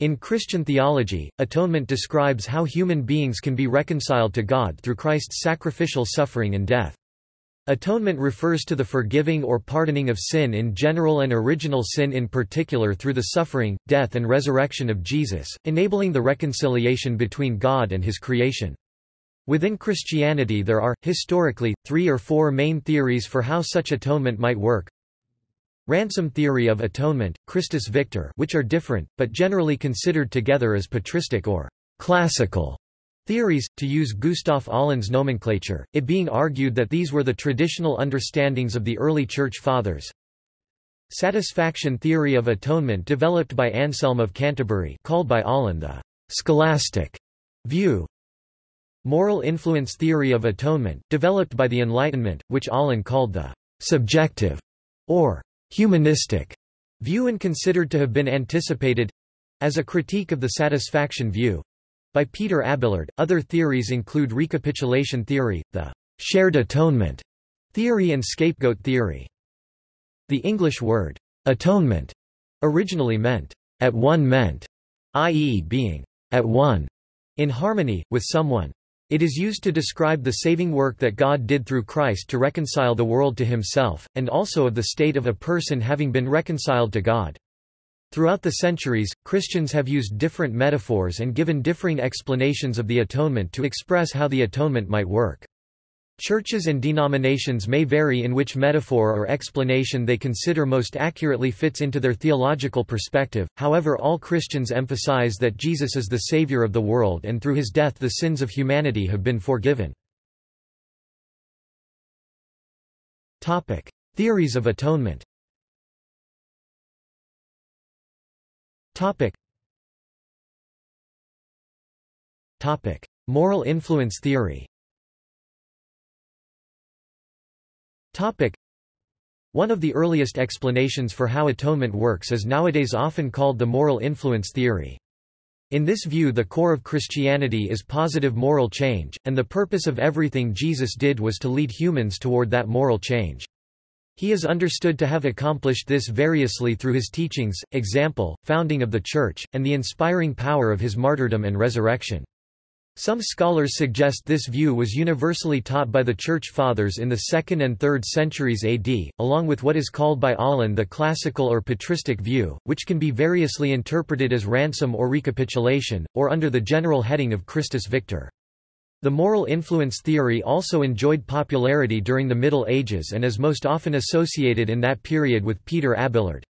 In Christian theology, atonement describes how human beings can be reconciled to God through Christ's sacrificial suffering and death. Atonement refers to the forgiving or pardoning of sin in general and original sin in particular through the suffering, death and resurrection of Jesus, enabling the reconciliation between God and his creation. Within Christianity there are, historically, three or four main theories for how such atonement might work. Ransom theory of atonement, Christus Victor which are different, but generally considered together as patristic or classical theories, to use Gustav Aulén's nomenclature, it being argued that these were the traditional understandings of the early Church Fathers. Satisfaction theory of atonement developed by Anselm of Canterbury called by Aulén the scholastic view. Moral influence theory of atonement, developed by the Enlightenment, which Aulén called the subjective or humanistic view and considered to have been anticipated as a critique of the satisfaction view by Peter Abelard. Other theories include recapitulation theory, the shared atonement theory, and scapegoat theory. The English word atonement originally meant at one meant, i.e., being at one in harmony with someone. It is used to describe the saving work that God did through Christ to reconcile the world to himself, and also of the state of a person having been reconciled to God. Throughout the centuries, Christians have used different metaphors and given differing explanations of the atonement to express how the atonement might work. Churches and denominations may vary in which metaphor or explanation they consider most accurately fits into their theological perspective, however all Christians emphasize that Jesus is the Savior of the world and through his death the sins of humanity have been forgiven. Theories of atonement Moral influence theory One of the earliest explanations for how atonement works is nowadays often called the moral influence theory. In this view the core of Christianity is positive moral change, and the purpose of everything Jesus did was to lead humans toward that moral change. He is understood to have accomplished this variously through his teachings, example, founding of the Church, and the inspiring power of his martyrdom and resurrection. Some scholars suggest this view was universally taught by the Church Fathers in the 2nd and 3rd centuries AD, along with what is called by Aulén the classical or patristic view, which can be variously interpreted as ransom or recapitulation, or under the general heading of Christus Victor. The moral influence theory also enjoyed popularity during the Middle Ages and is most often associated in that period with Peter Abelard.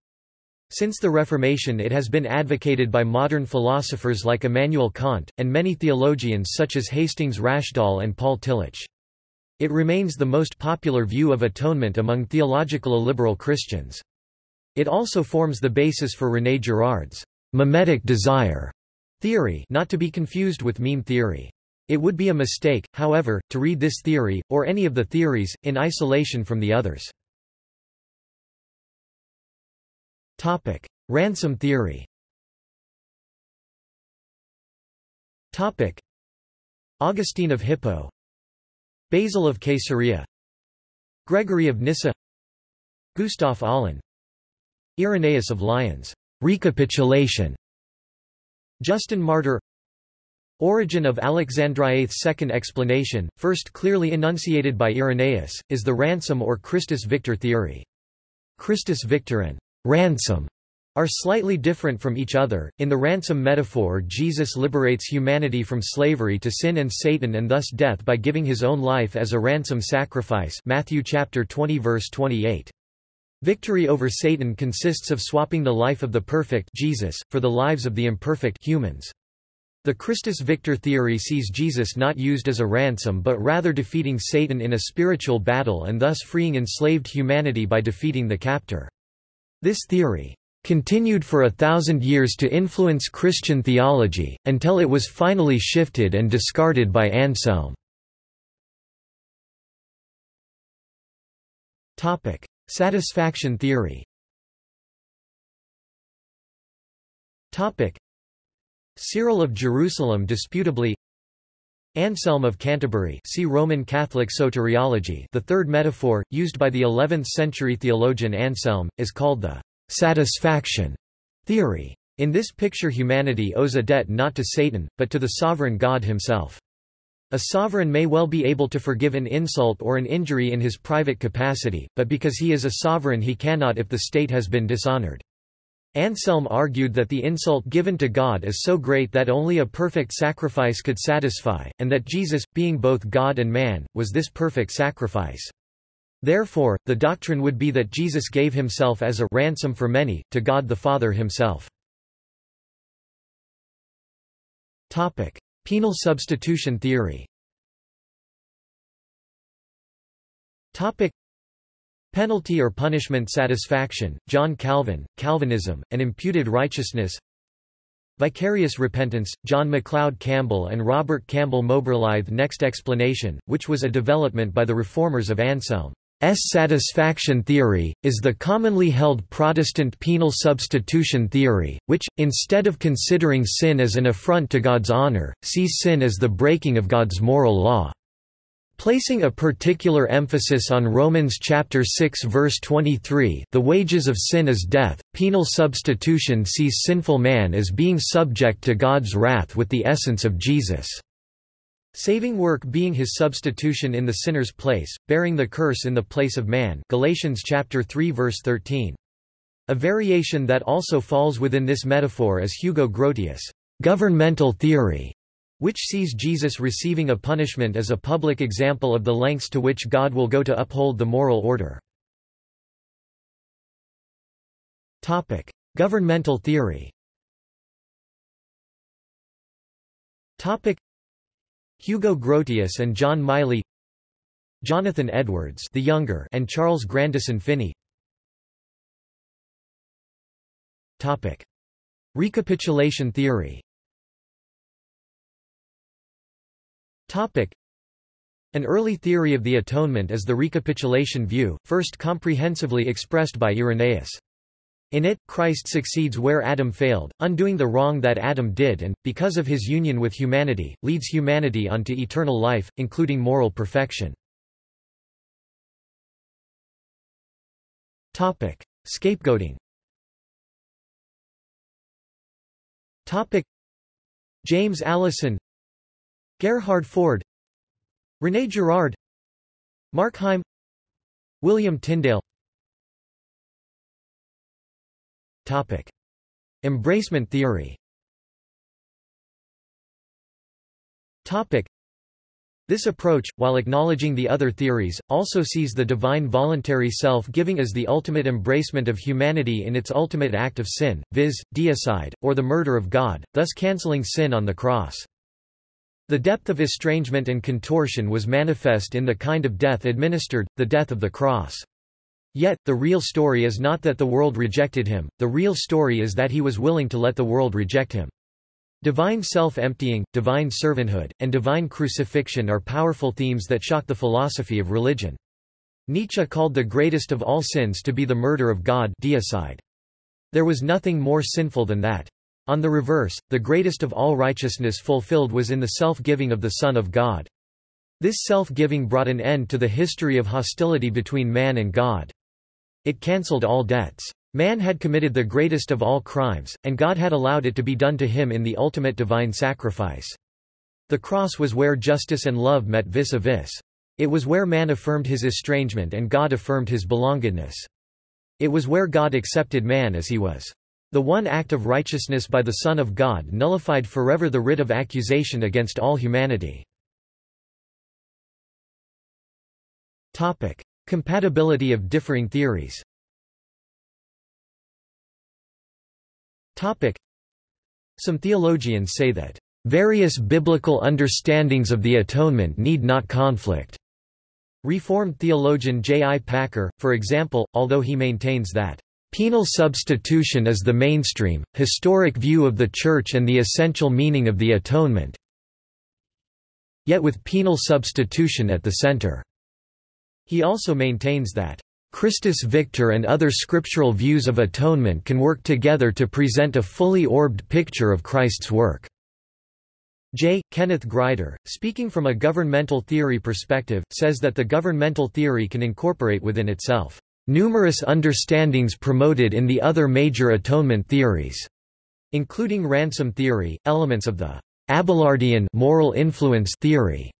Since the Reformation it has been advocated by modern philosophers like Immanuel Kant, and many theologians such as Hastings Rashdall and Paul Tillich. It remains the most popular view of atonement among theological liberal Christians. It also forms the basis for René Girard's mimetic desire theory not to be confused with meme theory. It would be a mistake, however, to read this theory, or any of the theories, in isolation from the others. Topic: Ransom theory. Topic: Augustine of Hippo, Basil of Caesarea, Gregory of Nyssa, Gustav Aulén, Irenaeus of Lyons. Recapitulation. Justin Martyr Origen of Alexandria's second explanation, first clearly enunciated by Irenaeus, is the ransom or Christus Victor theory. Christus Victor and ransom are slightly different from each other. In the ransom metaphor, Jesus liberates humanity from slavery to sin and Satan and thus death by giving his own life as a ransom sacrifice. Matthew chapter 20 verse 28. Victory over Satan consists of swapping the life of the perfect Jesus for the lives of the imperfect humans. The Christus Victor theory sees Jesus not used as a ransom but rather defeating Satan in a spiritual battle and thus freeing enslaved humanity by defeating the captor. This theory continued for a thousand years to influence Christian theology, until it was finally shifted and discarded by Anselm. Satisfaction theory Cyril of Jerusalem disputably Anselm of Canterbury see Roman Catholic soteriology the third metaphor, used by the 11th-century theologian Anselm, is called the «satisfaction» theory. In this picture humanity owes a debt not to Satan, but to the sovereign God himself. A sovereign may well be able to forgive an insult or an injury in his private capacity, but because he is a sovereign he cannot if the state has been dishonored. Anselm argued that the insult given to God is so great that only a perfect sacrifice could satisfy, and that Jesus, being both God and man, was this perfect sacrifice. Therefore, the doctrine would be that Jesus gave himself as a ransom for many, to God the Father himself. Penal substitution theory Penalty or punishment satisfaction, John Calvin, Calvinism, and imputed righteousness Vicarious repentance, John MacLeod Campbell and Robert Campbell Moberlythe Next explanation, which was a development by the reformers of Anselm's satisfaction theory, is the commonly held Protestant penal substitution theory, which, instead of considering sin as an affront to God's honor, sees sin as the breaking of God's moral law. Placing a particular emphasis on Romans chapter 6 verse 23, the wages of sin is death. Penal substitution sees sinful man as being subject to God's wrath with the essence of Jesus. Saving work being his substitution in the sinner's place, bearing the curse in the place of man. Galatians chapter 3 verse 13. A variation that also falls within this metaphor is Hugo Grotius' governmental theory which sees Jesus receiving a punishment as a public example of the lengths to which God will go to uphold the moral order. Topic: Governmental theory. Topic: Hugo Grotius and John Miley Jonathan Edwards the younger and Charles Grandison Finney. Topic: Recapitulation theory An early theory of the atonement is the recapitulation view, first comprehensively expressed by Irenaeus. In it, Christ succeeds where Adam failed, undoing the wrong that Adam did and, because of his union with humanity, leads humanity onto eternal life, including moral perfection. Topic. Scapegoating Topic. James Alison Gerhard Forde René Girard Markheim William Tyndale Topic. Embracement theory Topic. This approach, while acknowledging the other theories, also sees the divine voluntary self-giving as the ultimate embracement of humanity in its ultimate act of sin, viz., deicide, or the murder of God, thus cancelling sin on the cross. The depth of estrangement and contortion was manifest in the kind of death administered, the death of the cross. Yet, the real story is not that the world rejected him, the real story is that he was willing to let the world reject him. Divine self-emptying, divine servanthood, and divine crucifixion are powerful themes that shock the philosophy of religion. Nietzsche called the greatest of all sins to be the murder of God deicide. There was nothing more sinful than that. On the reverse, the greatest of all righteousness fulfilled was in the self-giving of the Son of God. This self-giving brought an end to the history of hostility between man and God. It cancelled all debts. Man had committed the greatest of all crimes, and God had allowed it to be done to him in the ultimate divine sacrifice. The cross was where justice and love met vis-a-vis. -vis. It was where man affirmed his estrangement and God affirmed his belongedness. It was where God accepted man as he was. The one act of righteousness by the Son of God nullified forever the writ of accusation against all humanity. Compatibility of differing theories Some theologians say that, "...various biblical understandings of the atonement need not conflict." Reformed theologian J. I. Packer, for example, although he maintains that Penal substitution is the mainstream, historic view of the Church and the essential meaning of the atonement yet with penal substitution at the center. He also maintains that Christus Victor and other scriptural views of atonement can work together to present a fully orbed picture of Christ's work. J. Kenneth Grider, speaking from a governmental theory perspective, says that the governmental theory can incorporate within itself Numerous understandings promoted in the other major atonement theories. including ransom theory, elements of the Abelardian moral influence theory,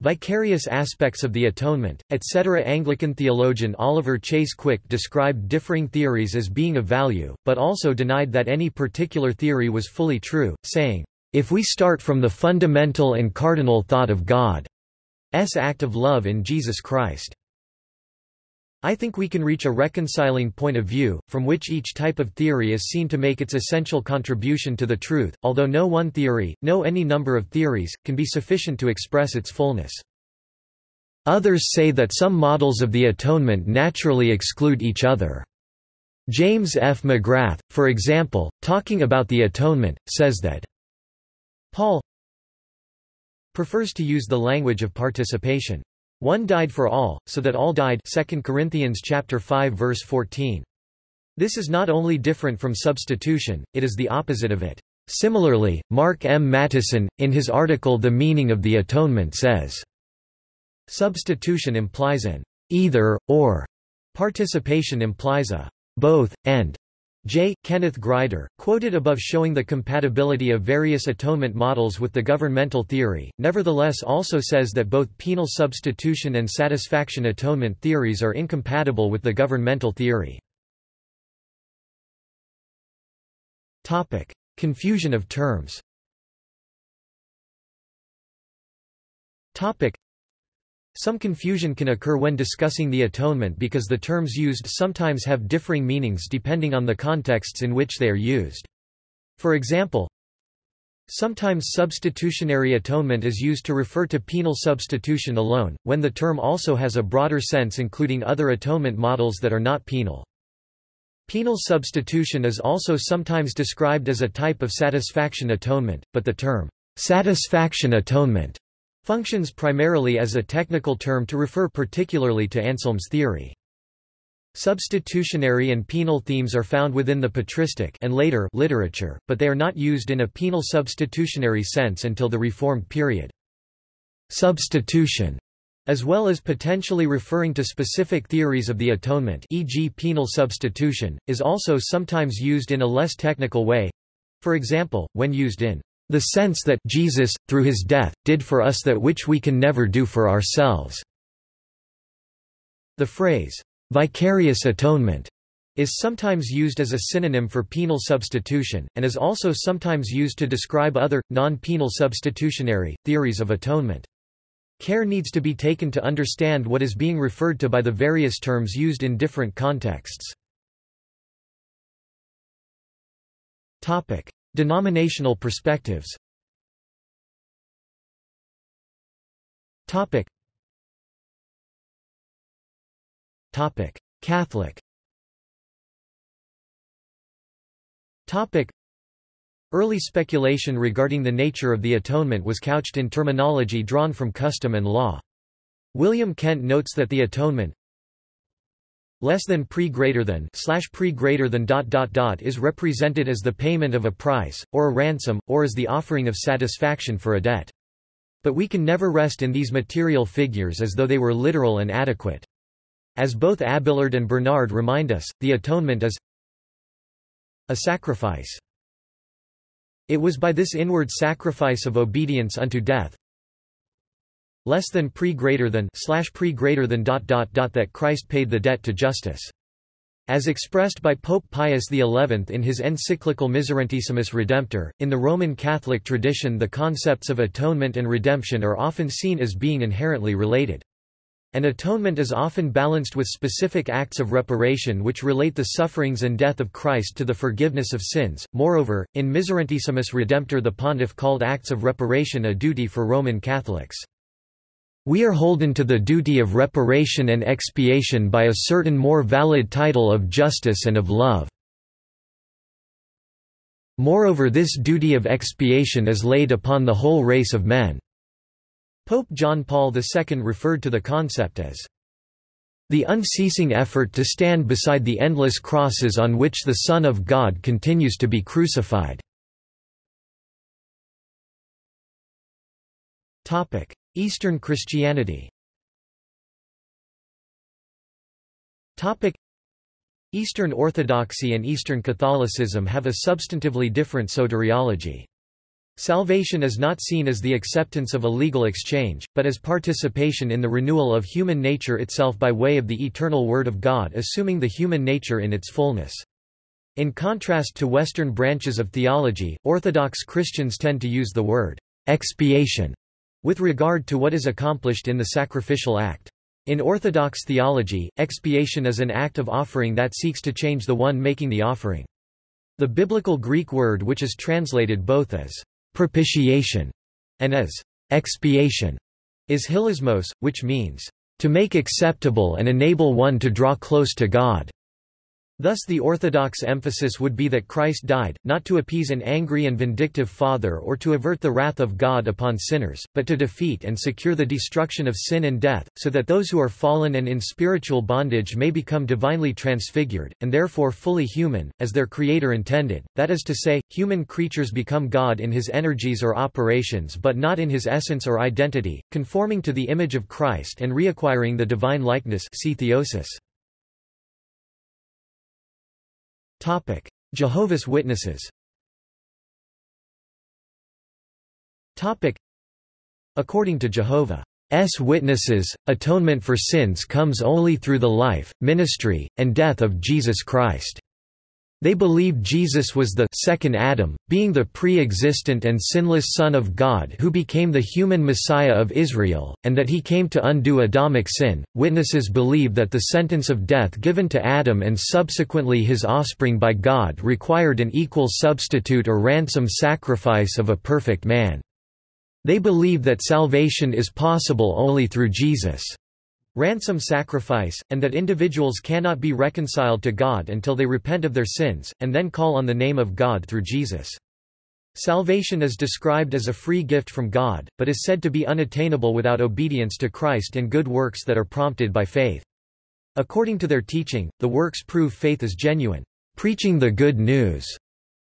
vicarious aspects of the atonement, etc. Anglican theologian Oliver Chase Quick described differing theories as being of value, but also denied that any particular theory was fully true, saying, "...if we start from the fundamental and cardinal thought of God's act of love in Jesus Christ." I think we can reach a reconciling point of view, from which each type of theory is seen to make its essential contribution to the truth, although no one theory, no any number of theories, can be sufficient to express its fullness. Others say that some models of the atonement naturally exclude each other. James F. McGrath, for example, talking about the atonement, says that Paul prefers to use the language of participation. One died for all, so that all died 2 Corinthians chapter 5 verse 14. This is not only different from substitution, it is the opposite of it. Similarly, Mark M. Mattison, in his article The Meaning of the Atonement says, Substitution implies an either, or. Participation implies a both, and. J. Kenneth Grider, quoted above showing the compatibility of various atonement models with the governmental theory, nevertheless also says that both penal substitution and satisfaction atonement theories are incompatible with the governmental theory. Confusion of terms some confusion can occur when discussing the atonement because the terms used sometimes have differing meanings depending on the contexts in which they are used. For example, Sometimes substitutionary atonement is used to refer to penal substitution alone, when the term also has a broader sense including other atonement models that are not penal. Penal substitution is also sometimes described as a type of satisfaction atonement, but the term, satisfaction atonement functions primarily as a technical term to refer particularly to Anselm's theory. Substitutionary and penal themes are found within the patristic and later literature, but they are not used in a penal substitutionary sense until the Reformed period. Substitution as well as potentially referring to specific theories of the atonement e.g. penal substitution, is also sometimes used in a less technical way. For example, when used in the sense that Jesus, through his death, did for us that which we can never do for ourselves. The phrase, vicarious atonement, is sometimes used as a synonym for penal substitution, and is also sometimes used to describe other, non-penal substitutionary, theories of atonement. Care needs to be taken to understand what is being referred to by the various terms used in different contexts. Denominational perspectives. Topic. Topic. Catholic. Topic. Early speculation regarding the nature of the atonement was couched in terminology drawn from custom and law. William Kent notes that the atonement less than pre greater than slash pre greater than dot dot dot is represented as the payment of a price, or a ransom, or as the offering of satisfaction for a debt. But we can never rest in these material figures as though they were literal and adequate. As both Abelard and Bernard remind us, the atonement is a sacrifice. It was by this inward sacrifice of obedience unto death, less than pre greater than slash pre greater than dot dot dot that Christ paid the debt to justice. As expressed by Pope Pius XI in his encyclical Miserentissimus Redemptor, in the Roman Catholic tradition the concepts of atonement and redemption are often seen as being inherently related. An atonement is often balanced with specific acts of reparation which relate the sufferings and death of Christ to the forgiveness of sins. Moreover, in Miserentissimus Redemptor the pontiff called acts of reparation a duty for Roman Catholics. We are holden to the duty of reparation and expiation by a certain more valid title of justice and of love. Moreover this duty of expiation is laid upon the whole race of men." Pope John Paul II referred to the concept as the unceasing effort to stand beside the endless crosses on which the Son of God continues to be crucified. Eastern Christianity Eastern Orthodoxy and Eastern Catholicism have a substantively different soteriology. Salvation is not seen as the acceptance of a legal exchange, but as participation in the renewal of human nature itself by way of the eternal Word of God assuming the human nature in its fullness. In contrast to Western branches of theology, Orthodox Christians tend to use the word expiation with regard to what is accomplished in the sacrificial act. In Orthodox theology, expiation is an act of offering that seeks to change the one making the offering. The biblical Greek word which is translated both as propitiation and as expiation is hilasmos, which means to make acceptable and enable one to draw close to God. Thus the orthodox emphasis would be that Christ died, not to appease an angry and vindictive Father or to avert the wrath of God upon sinners, but to defeat and secure the destruction of sin and death, so that those who are fallen and in spiritual bondage may become divinely transfigured, and therefore fully human, as their Creator intended, that is to say, human creatures become God in his energies or operations but not in his essence or identity, conforming to the image of Christ and reacquiring the divine likeness see theosis. Topic: Jehovah's Witnesses. Topic: According to Jehovah's Witnesses, atonement for sins comes only through the life, ministry, and death of Jesus Christ. They believe Jesus was the second Adam, being the pre-existent and sinless Son of God who became the human Messiah of Israel, and that he came to undo Adamic sin. Witnesses believe that the sentence of death given to Adam and subsequently his offspring by God required an equal substitute or ransom sacrifice of a perfect man. They believe that salvation is possible only through Jesus' ransom sacrifice, and that individuals cannot be reconciled to God until they repent of their sins, and then call on the name of God through Jesus. Salvation is described as a free gift from God, but is said to be unattainable without obedience to Christ and good works that are prompted by faith. According to their teaching, the works prove faith is genuine. Preaching the good news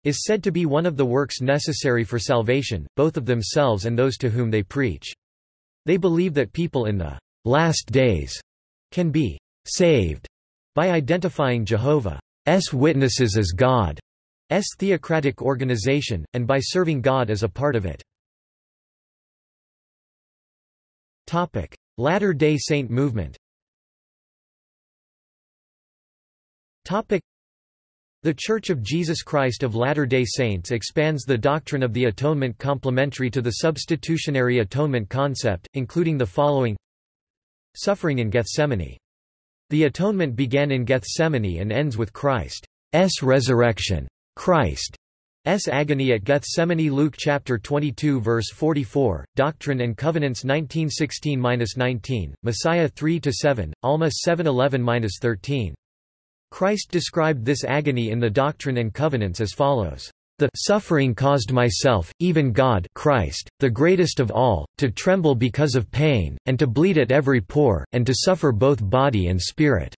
is said to be one of the works necessary for salvation, both of themselves and those to whom they preach. They believe that people in the last days can be saved by identifying Jehovah's Witnesses as God's theocratic organization, and by serving God as a part of it. Latter-day Saint movement the Church of Jesus Christ of Latter-day Saints expands the doctrine of the atonement complementary to the substitutionary atonement concept, including the following Suffering in Gethsemane. The atonement began in Gethsemane and ends with Christ's resurrection. Christ's agony at Gethsemane Luke chapter 22 verse 44, Doctrine and Covenants 1916-19, Mosiah 3-7, Alma 711-13. Christ described this agony in the Doctrine and Covenants as follows. The suffering caused myself, even God Christ, the greatest of all, to tremble because of pain, and to bleed at every pore, and to suffer both body and spirit."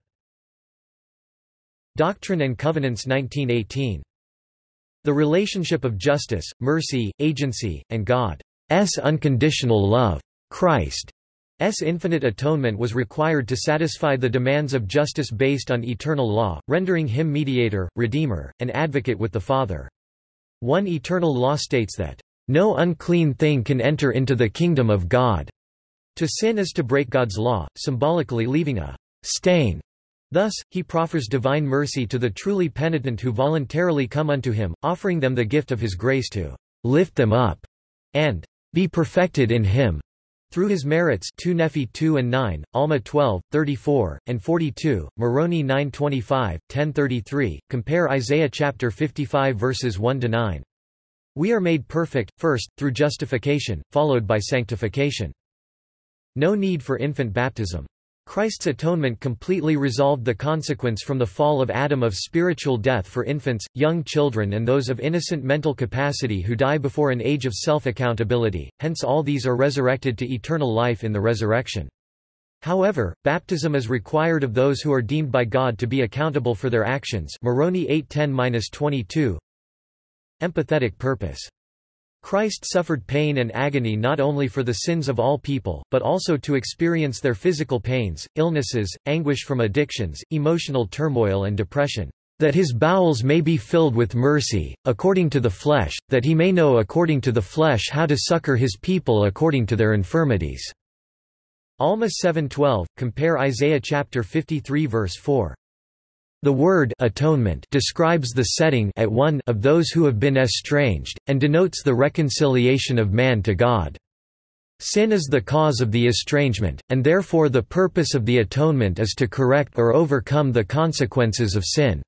Doctrine and Covenants 1918. The relationship of justice, mercy, agency, and God's unconditional love. Christ's infinite atonement was required to satisfy the demands of justice based on eternal law, rendering him mediator, redeemer, and advocate with the Father. One eternal law states that, "...no unclean thing can enter into the kingdom of God." To sin is to break God's law, symbolically leaving a stain. Thus, he proffers divine mercy to the truly penitent who voluntarily come unto him, offering them the gift of his grace to lift them up and be perfected in him. Through his merits 2 Nephi 2 and 9, Alma 12, 34, and 42, Moroni 925, 1033, compare Isaiah chapter 55 verses 1–9. We are made perfect, first, through justification, followed by sanctification. No need for infant baptism. Christ's atonement completely resolved the consequence from the fall of Adam of spiritual death for infants, young children and those of innocent mental capacity who die before an age of self-accountability, hence all these are resurrected to eternal life in the resurrection. However, baptism is required of those who are deemed by God to be accountable for their actions Moroni 810-22 Empathetic purpose Christ suffered pain and agony not only for the sins of all people, but also to experience their physical pains, illnesses, anguish from addictions, emotional turmoil and depression, that his bowels may be filled with mercy, according to the flesh, that he may know according to the flesh how to succor his people according to their infirmities." Alma 7.12, compare Isaiah chapter 53 verse 4. The word atonement describes the setting at one of those who have been estranged, and denotes the reconciliation of man to God. Sin is the cause of the estrangement, and therefore the purpose of the atonement is to correct or overcome the consequences of sin.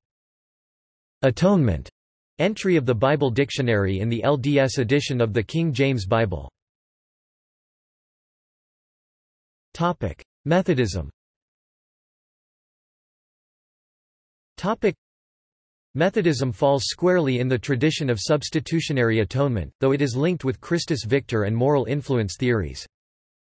Atonement. Entry of the Bible Dictionary in the LDS edition of the King James Bible. Methodism Topic Methodism falls squarely in the tradition of substitutionary atonement, though it is linked with Christus Victor and moral influence theories.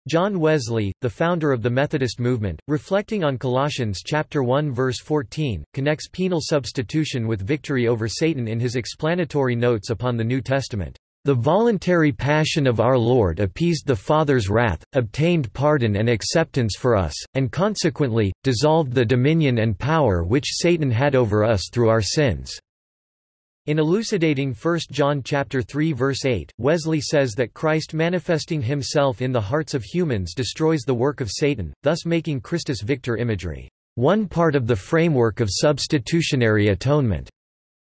John Wesley, the founder of the Methodist movement, reflecting on Colossians chapter 1 verse 14, connects penal substitution with victory over Satan in his explanatory notes upon the New Testament. The voluntary passion of our Lord appeased the Father's wrath, obtained pardon and acceptance for us, and consequently, dissolved the dominion and power which Satan had over us through our sins. In elucidating 1 John chapter 3 verse 8, Wesley says that Christ manifesting himself in the hearts of humans destroys the work of Satan, thus making Christus Victor imagery, one part of the framework of substitutionary atonement.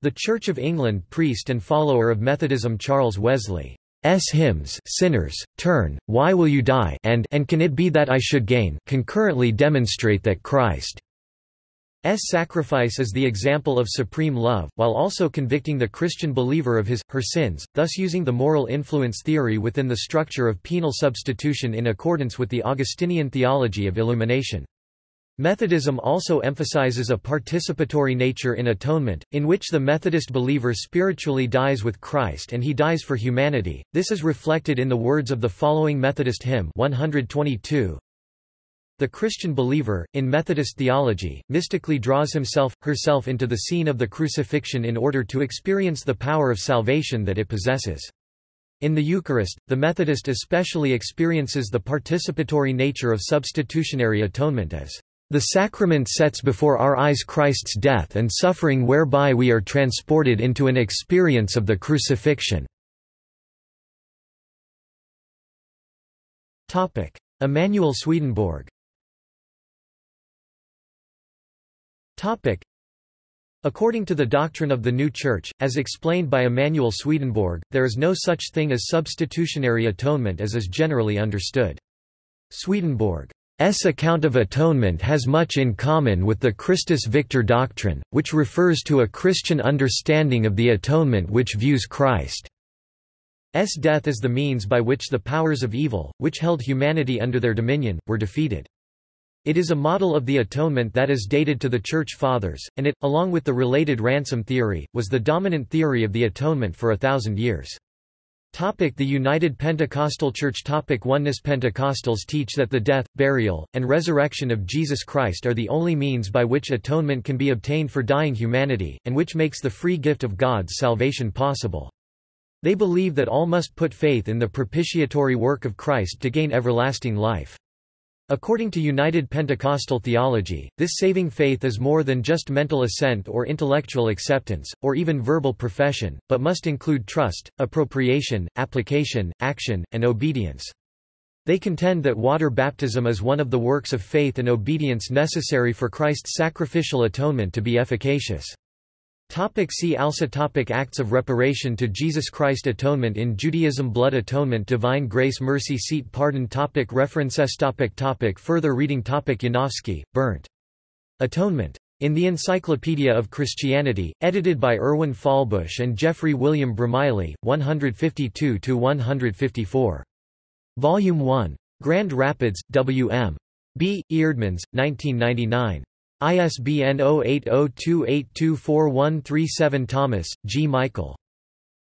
The Church of England priest and follower of Methodism Charles Wesley S hymns Sinners, Turn, Why Will You Die and And Can It Be That I Should Gain concurrently demonstrate that Christ's sacrifice is the example of supreme love, while also convicting the Christian believer of his, her sins, thus using the moral influence theory within the structure of penal substitution in accordance with the Augustinian theology of illumination. Methodism also emphasizes a participatory nature in atonement, in which the Methodist believer spiritually dies with Christ and he dies for humanity. This is reflected in the words of the following Methodist hymn 122. The Christian believer, in Methodist theology, mystically draws himself, herself into the scene of the crucifixion in order to experience the power of salvation that it possesses. In the Eucharist, the Methodist especially experiences the participatory nature of substitutionary atonement as the sacrament sets before our eyes Christ's death and suffering whereby we are transported into an experience of the crucifixion. Emanuel Swedenborg According to the doctrine of the New Church, as explained by Emanuel Swedenborg, there is no such thing as substitutionary atonement as is generally understood. Swedenborg S account of atonement has much in common with the Christus Victor doctrine, which refers to a Christian understanding of the atonement which views Christ's death as the means by which the powers of evil, which held humanity under their dominion, were defeated. It is a model of the atonement that is dated to the Church Fathers, and it, along with the related ransom theory, was the dominant theory of the atonement for a thousand years. The United Pentecostal Church Topic Oneness Pentecostals teach that the death, burial, and resurrection of Jesus Christ are the only means by which atonement can be obtained for dying humanity, and which makes the free gift of God's salvation possible. They believe that all must put faith in the propitiatory work of Christ to gain everlasting life. According to United Pentecostal theology, this saving faith is more than just mental assent or intellectual acceptance, or even verbal profession, but must include trust, appropriation, application, action, and obedience. They contend that water baptism is one of the works of faith and obedience necessary for Christ's sacrificial atonement to be efficacious. Topic see also topic Acts of reparation to Jesus Christ Atonement in Judaism Blood Atonement Divine Grace Mercy Seat Pardon topic References topic topic Further reading topic Janowski, Bernd. Atonement. In the Encyclopedia of Christianity, edited by Erwin Fahlbusch and Geoffrey William Bromiley, 152–154. Volume 1. Grand Rapids, W.M. B. Eerdmans, 1999. ISBN 0802824137 Thomas, G. Michael.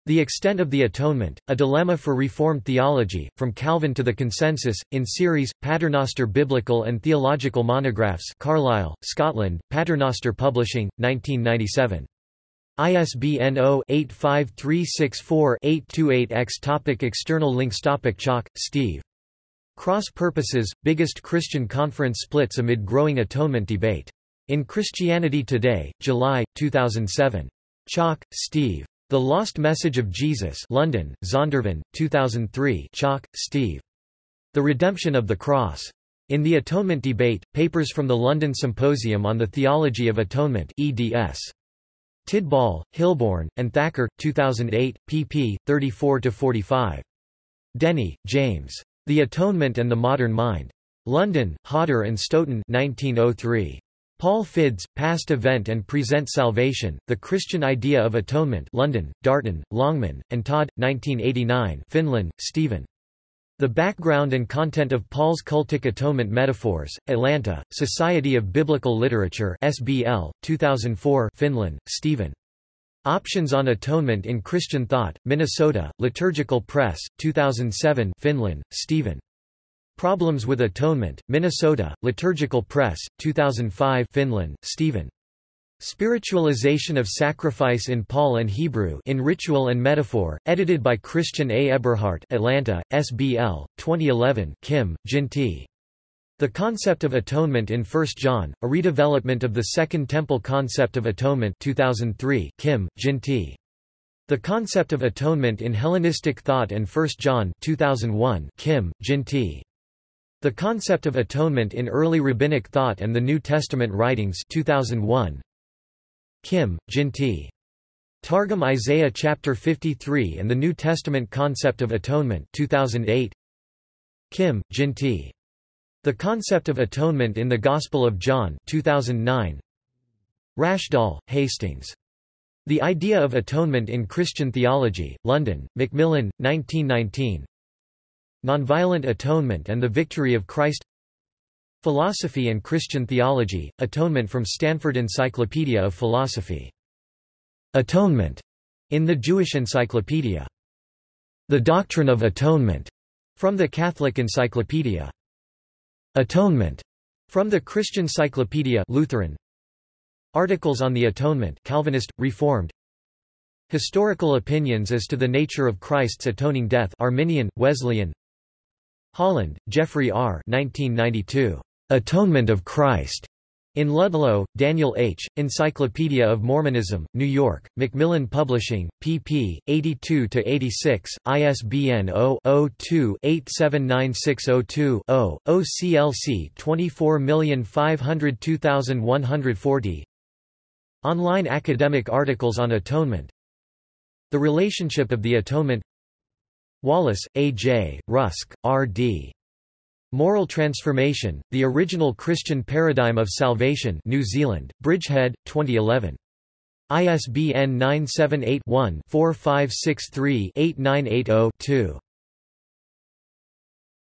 The Extent of the Atonement, A Dilemma for Reformed Theology, From Calvin to the Consensus, in series, Paternoster Biblical and Theological Monographs Carlisle, Scotland, Paternoster Publishing, 1997. ISBN 0-85364-828-X Topic External links Topic Chalke, Steve. Cross Purposes, Biggest Christian Conference Splits Amid Growing Atonement Debate. In Christianity Today, July, 2007. Chalke, Steve. The Lost Message of Jesus London, Zondervan, 2003 Chalke, Steve. The Redemption of the Cross. In the Atonement Debate, papers from the London Symposium on the Theology of Atonement eds. Tidball, Hilborn, and Thacker, 2008, pp. 34–45. Denney, James. The Atonement and the Modern Mind. London, Hodder and Stoughton 1903. Paul Fiddes, Past Event and Present Salvation, The Christian Idea of Atonement London, Darton, Longman, and Todd, 1989 Finlan, Stephen. The Background and Content of Paul's Cultic Atonement Metaphors, Atlanta, Society of Biblical Literature SBL, 2004 Finlan, Stephen. Options on Atonement in Christian Thought, Minnesota, Liturgical Press, 2007 Finlan, Stephen. Problems with Atonement, Minnesota, Liturgical Press, 2005 Finlan, Stephen. Spiritualization of Sacrifice in Paul and Hebrew in Ritual and Metaphor, edited by Christian A. Eberhart Atlanta, SBL, 2011 Kim, Jin T. The Concept of Atonement in 1 John, a redevelopment of the Second Temple Concept of Atonement 2003 Kim, Jin T. The Concept of Atonement in Hellenistic Thought and 1 John 2001 Kim, Jin T. The Concept of Atonement in Early Rabbinic Thought and the New Testament Writings 2001 Kim, Jin T. Targum Isaiah chapter 53 and the New Testament Concept of Atonement 2008 Kim, Jin T. The Concept of Atonement in the Gospel of John 2009 Rashdall, Hastings. The Idea of Atonement in Christian Theology, London, Macmillan, 1919 Nonviolent Atonement and the Victory of Christ Philosophy and Christian Theology, Atonement from Stanford Encyclopedia of Philosophy. Atonement, in the Jewish Encyclopedia. The Doctrine of Atonement, from the Catholic Encyclopedia. Atonement, from the Christian Cyclopedia Lutheran. Articles on the Atonement Calvinist, Reformed. Historical opinions as to the nature of Christ's atoning death Arminian, Wesleyan. Holland, Jeffrey R. 1992. Atonement of Christ. In Ludlow, Daniel H., Encyclopedia of Mormonism, New York, Macmillan Publishing, pp. 82–86, ISBN 0-02-879602-0, OCLC 24502140 Online academic articles on atonement The relationship of the atonement Wallace, A. J., Rusk, R. D. Moral Transformation, The Original Christian Paradigm of Salvation New Zealand, Bridgehead, 2011. ISBN 978 one 4563 8980 2